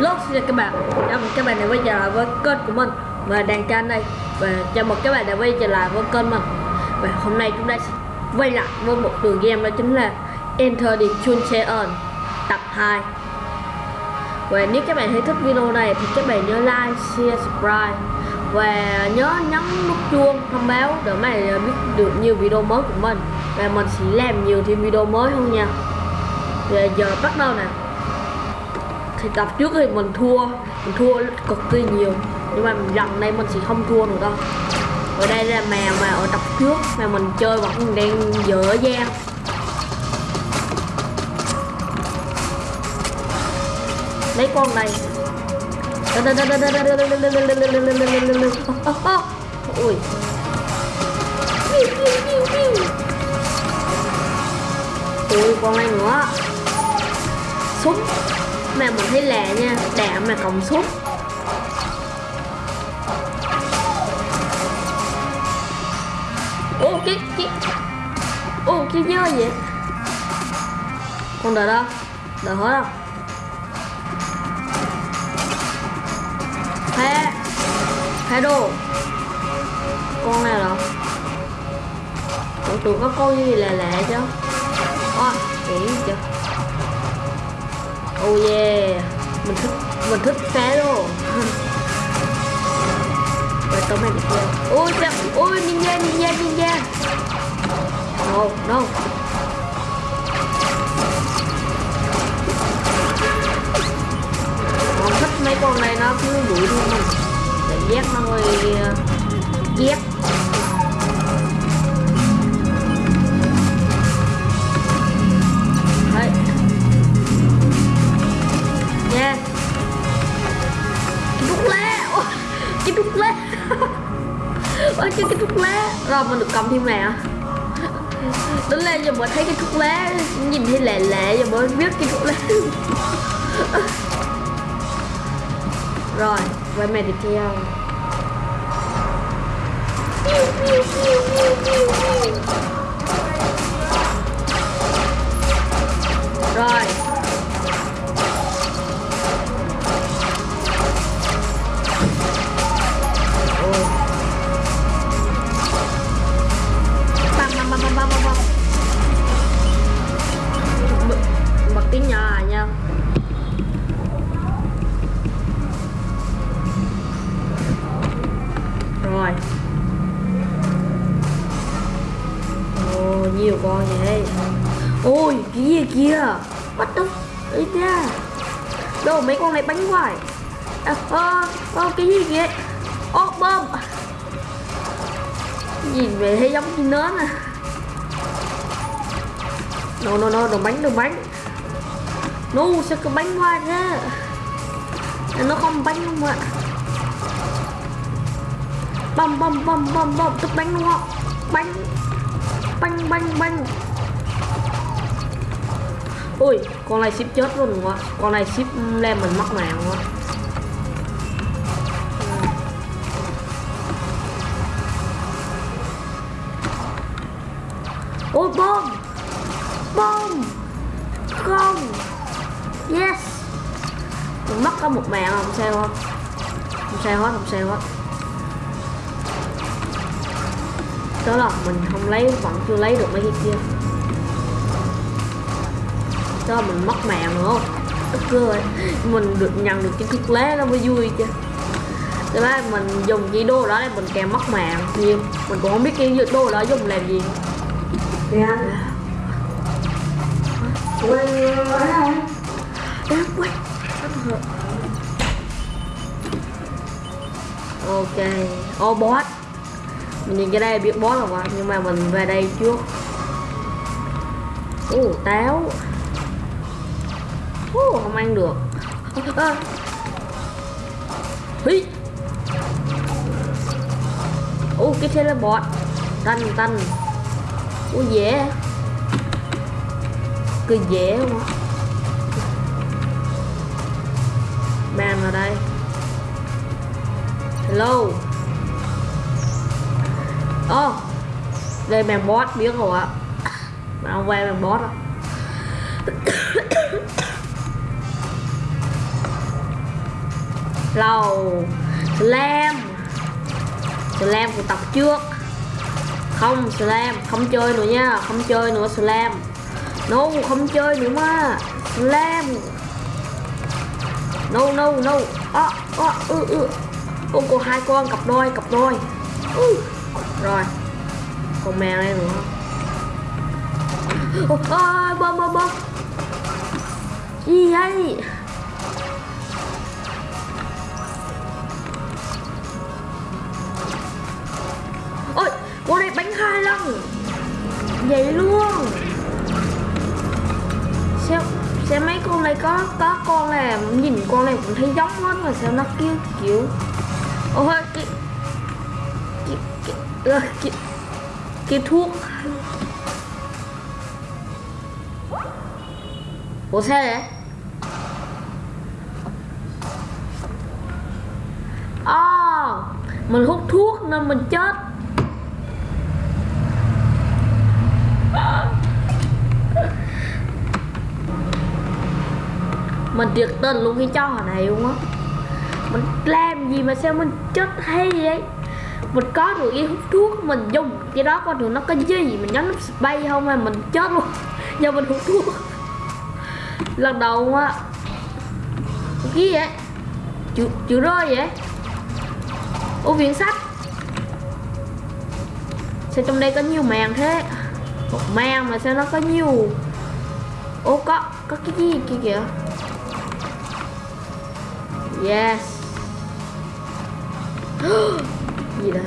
Hello xin chào các bạn. Chào mừng các bạn đã quay trở lại với kênh của mình. Và đàn kênh đây. Và chào mừng các bạn đã quay trở lại với kênh mình. Và hôm nay chúng ta sẽ quay lại với một tựa game đó chính là Enter the Chuncheon tập 2 Và nếu các bạn thấy thích video này thì các bạn nhớ like, share, subscribe. Và nhớ nhấn nút chuông thông báo để mà biết được nhiều video mới của mình. Và mình sẽ làm nhiều thêm video mới hơn nha. Và giờ bắt đầu nè thì tập trước thì mình thua. Mình thua cực kỳ nhiều. Nhưng mà lần này mình sẽ không thua nữa đâu. Ở đây là mèo mà ở tập trước mà mình chơi vẫn đang dở dang lấy con này. Ui. Ui, con này nữa. Súng mà mình thấy lạ nha, đạm mà còng suốt ô, cái cái, ô, cái dơ vậy? Con đợi đâu? Đợi hết đâu thế thế đồ. Con này đâu tưởng tượng có con gì lạ lạ chứ ôi kỹ chưa? Oh yeah. Mình thích Mình thích phá luôn Rồi tóm này bị kia Ôi chậm Ôi, ninja ninja ninja. No no Không thích mấy con này nó cứ đuổi luôn mình. Cảm giác nó hơi ờ, Ghét. Cái thuốc lá ôi cái, cái thuốc lá rồi mình được cầm thêm nào đến lên giờ mới thấy cái thuốc lá nhìn thấy lẹ lẹ giờ mới biết cái thuốc lá rồi quay mẹ tiếp theo. Rồi. Kia. Bắt tức ấy ra đâu mấy con này bánh hoài à, à, à, cái gì vậy ô bơm. Nhìn về thấy giống như nến à. No no no đồ bánh đồ bánh. No sao cái bánh qua ra nó không bánh không ạ? Bầm bầm bầm bầm bầm tức bánh đúng không? Bánh. Bánh bánh bánh ui con này ship chết luôn quá con này ship lem mình mất mạng quá ôi, bom! Bom! Không! Yes! Mình mất có một mạng không sao không không sao hết, không sao hết. Đó là mình không lấy, vẫn chưa lấy được mấy cái kia là mình mất mạng nữa. Không tức cười mình được nhận được cái thuốc lá nó mới vui chứ. Thế là mình dùng cái đồ đó để mình kèm mất mạng. Nhưng mình cũng không biết cái đồ đó dùng làm gì. Nè anh? Quay ấy không? Đang quay Ok. Ô boss. Mình nhìn cái đây biết boss rồi nhưng mà mình về đây trước. Ồ táo Ồ không ăn được. Hí. Ồ, cái teleport Tanh tanh. Ủa, dễ. Cứ dễ không á Man vào đây. Hello. Oh Đây bàn boss biết rồi ạ. Mà không quay bàn boss á lầu slam. Slam của tập trước. Không slam. Không chơi nữa nha. Không chơi nữa slam. No không chơi nữa mà. Slam. No no no. Ơ ơ ừ, ư Ô, cô hai con cặp đôi cặp đôi. Ừ. rồi. Con mèo đây nữa. Ôi bơm bơm bơm gì vậy? Con hai lần vậy luôn. Sao sao mấy con này có có con này nhìn con này cũng thấy giống hết mà sao nó kêu kiểu ôi cái cái cái, cái, cái, cái thuốc. Ủa sao vậy? À, mình hút thuốc nên mình chết. Mình tuyệt tình luôn cái trò này luôn á. Mình làm gì mà sao mình chết hay vậy? Mình có được cái hút thuốc mình dùng, cái đó coi được nó có gì, mình nhấn nút bay không mà mình chết luôn. Do mình hút thuốc. Lần đầu á. Cái vậy? Chữ chữ rơi vậy? Ô viện sách. Sao trong đây có nhiều màn thế? Một màn mà sao nó có nhiều? Ô có có cái gì kia kìa yes. Gì đây?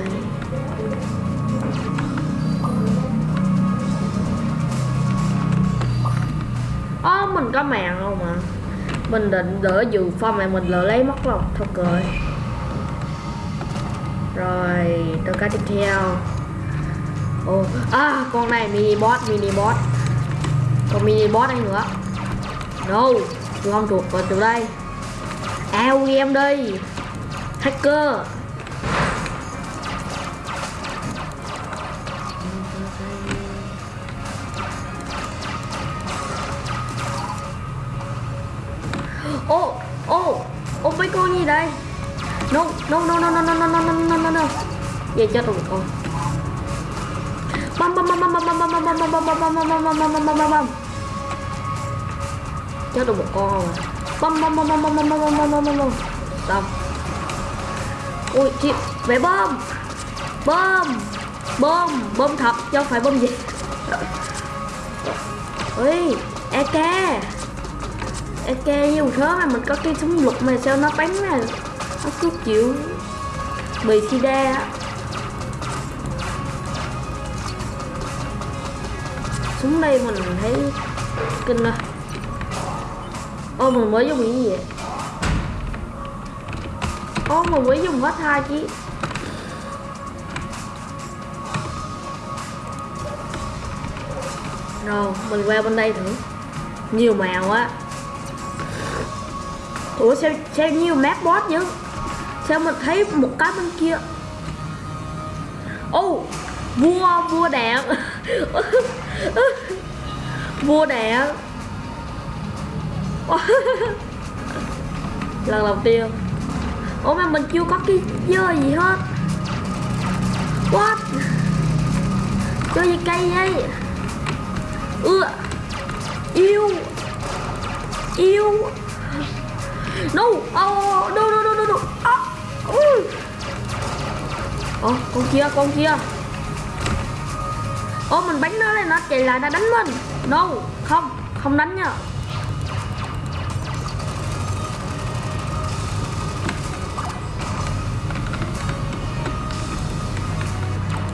Ồ, mình có mạng không mà Mình định đỡ dự phong mà mình lỡ lấy mất lòng Thôi cười. Rồi, tôi cá tiếp theo. Ồ, à, con này mini boss, mini boss. Còn mini boss này nữa. No, tôi không thuộc vào từ đây. Ao game đi Hacker ô ô ô mấy con gì đây no no no no no no no no no no no no về chết rồi con băm băm băm băm băm băm băm băm băm băm băm băm băm băm băm băm băm băm băm chết được một con rồi bom bom bom bom bom bom bom bom bom bom bom. Bom xong. Ui, chị, về bom. Bom bom bom thật, chứ không phải bom gì. Ui ek ok nhiều thứ mà mình có cái súng lục mà sao nó bắn mà nó cứ chịu bị sida á. Xuống đây mình thấy kinh rồi ô mình mới dùng cái gì vậy? Ô mình mới dùng hết hai chứ rồi mình qua bên đây thử. Nhiều màu á. Ủa sao, sao nhiều map boss chứ Sao mình thấy một cái bên kia? Ô oh, Vua vua đạn. Vua đạn. Lần đầu tiên Ủa mà mình chưa có cái dơ gì hết What Chơi gì cây vậy Ưa Yêu Yêu No, oh, no, no, no, no, no. oh. uh. Con kia, con kia. Ồ, mình bánh nó lên nó chạy lại nó đánh mình. No, không, không đánh nha.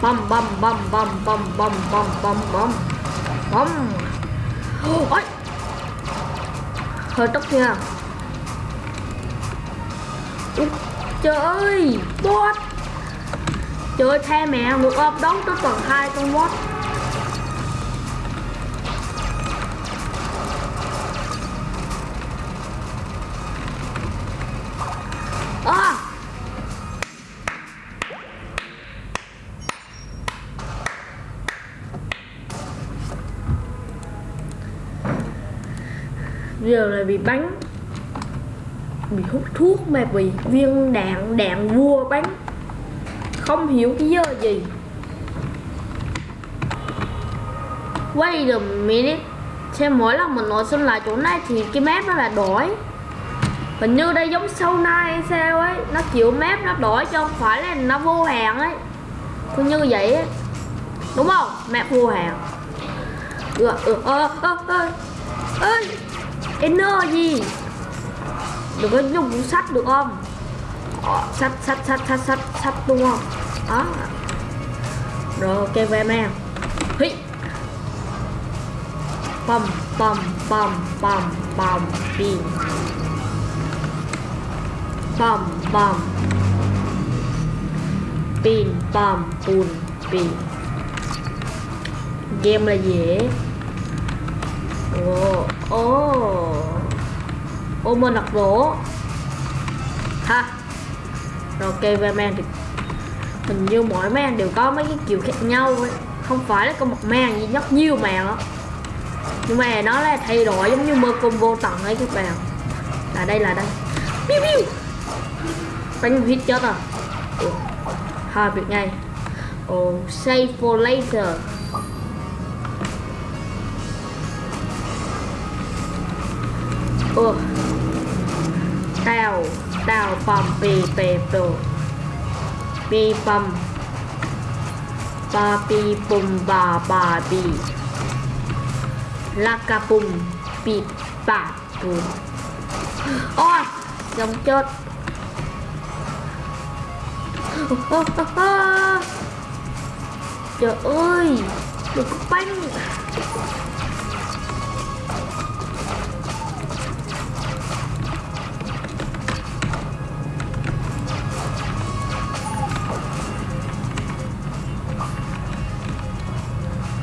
Bom bom bom bom bom bom bom bom bom bom ôi. Hơi tốc nha. Trời ơi Bot Trời ơi tha mẹ một ôm đón tới tuần hai con bot Bị bắn. Bị hút thuốc mà bị viên đạn đạn vua bắn. Không hiểu cái giờ gì. Wait a minute. Xem mỗi lần mình nội sinh lại chỗ này thì cái map nó là đổi. Hình như đây giống sau nay hay sao ấy. Nó chịu map nó đổi cho không phải là nó vô hạn ấy. Cứ như vậy ấy. Đúng không? Map vô hạn Ừ, ừ, ơ, ơ, ơ Ơi Inner gì Đừng có dùng cuốn sách được không? Sắt Sách, sách, sách, sách, sách, sách đúng không? Đó. Rồi ok về em Hí. Pom, pom, pom, pom, pom, pin. Pom, pom. Pin, pom, pun, pin. Game là dễ 오, 오, Ô mơ nặc rổ. Ha. Rồi ok về man thì Hình như mỗi man đều có mấy cái kiểu khác nhau ấy. Không phải là có một man gì rất nhiều màn đó Nhưng mà nó là thay đổi giống như mơ combo tận ấy các bạn. Là đây là đây. Piu piu. Đánh hit chết à Hai việc ngay. Oh save for later. Ủa Tao Tao pom pi pe pro Pi pom Ba pi bùm ba ba pi La ca bùm Pi ba pum Ôi Giống chốt Trời ơi, Đừng có banh.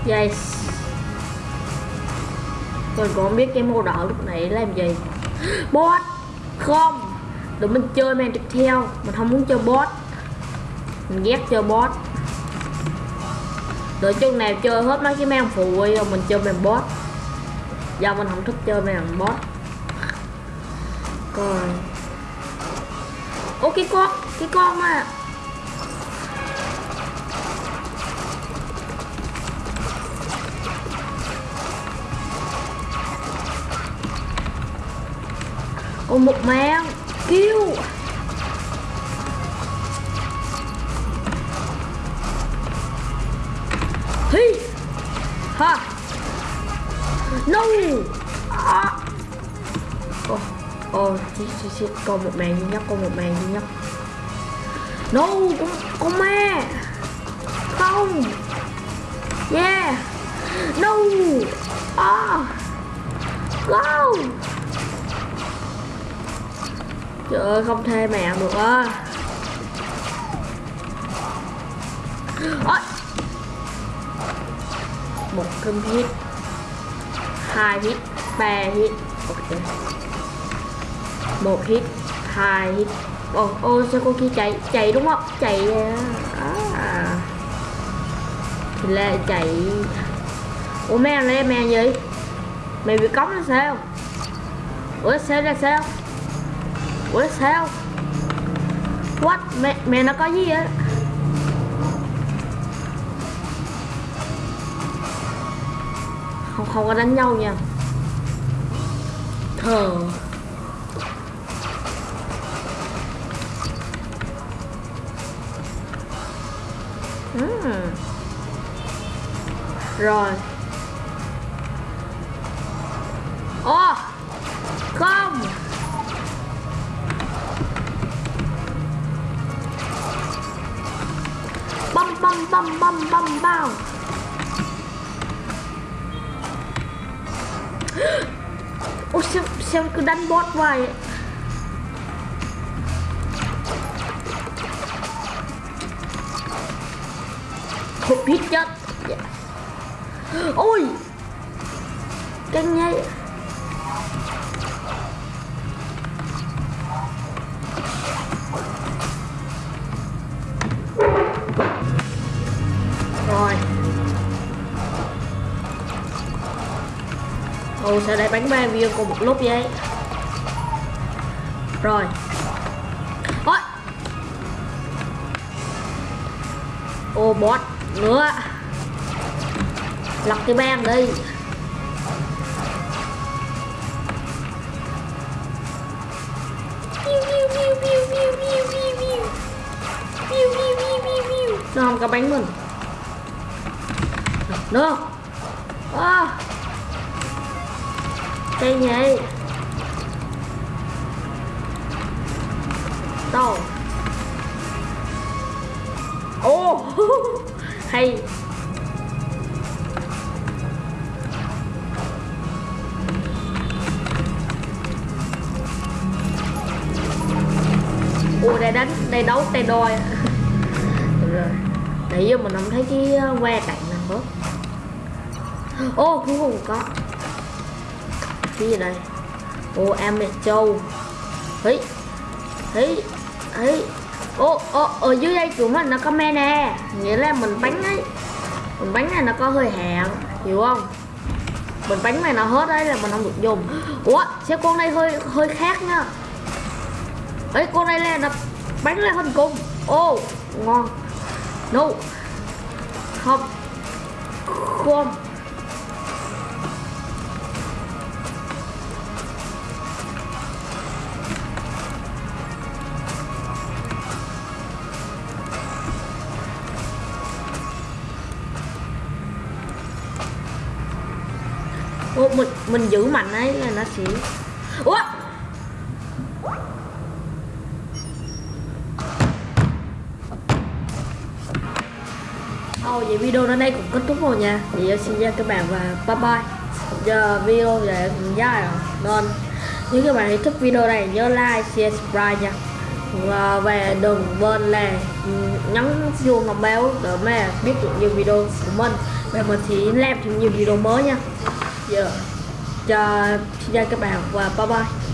Yes. Mình còn không biết cái mô đỏ lúc nãy làm gì. Bot! Không! Tụi mình chơi men tiếp theo. Mình không muốn chơi bot. Mình ghét chơi bot. Đợi chân nào chơi hết mấy cái men phụ rồi mình chơi men bot. Do mình không thích chơi men bot. Coi Ô cái con Cái con mà Ôi một mang. Kêu. Hi. Ha. No. À. Ồ Ồ shit, shit, shit. Còn một màn duy nhất Còn một màn duy nhất No Con, con ma. Không. Yeah. No. À. Ah Go Trời ơi không thê mẹ được á Ôi Một cơm hit hai hit ba hit Ok một hit hai hit Ồ, ô sao cô kia chạy Chạy đúng không? Chạy à. à. Thì là chạy Ủa mấy anh lấy mẹ gì? Mày bị cống là sao? Ủa sao ra sao? Ủa sao? What? Mẹ, mẹ nó có gì vậy? Không, không có đánh nhau nha Thờ Ừm. Rồi đánh bot hoài vậy Hụt hít chết yes. Ôi. Căng nhây Rồi. Ồ sao lại bắn ba viên cùng một lúc vậy? Rồi. Ôi ô bot nữa lọc cái bang đi. Nó không có bánh mình được, à. cây nhỉ đâu oh. hay. Ủa đây đánh đây đấu tay đôi. Được rồi. Nãy giờ mình không thấy cái ờ, que cạnh nào hết ô cuối cùng có. Cái gì đây? Ô em mẹ châu thấy ấy ô ô ở dưới đây của mình nó có me nè. Nghĩa là mình bánh ấy. Mình bánh này nó có hơi hẹn hiểu không? Mình bánh này nó hết đấy là mình không được dùng. Ủa, xe con này hơi hơi khác nha. Ấy con này là nó bánh là hình cung ô ngon. No. Không. Không. Mình giữ mạnh ấy là nó sẽ ủa? Ồ, vậy video đến đây cũng kết thúc rồi nha. Vậy ờ, xin chào các bạn và bye bye. Giờ video này cũng dài rồi. Nên nếu các bạn thích video này nhớ like, share, subscribe nha. Và, về đừng quên là ừ, nhấn chuông thông báo để mà biết được nhiều video của mình. Và mình sẽ làm thêm nhiều video mới nha. Giờ cho xin chào các bạn và bye bye.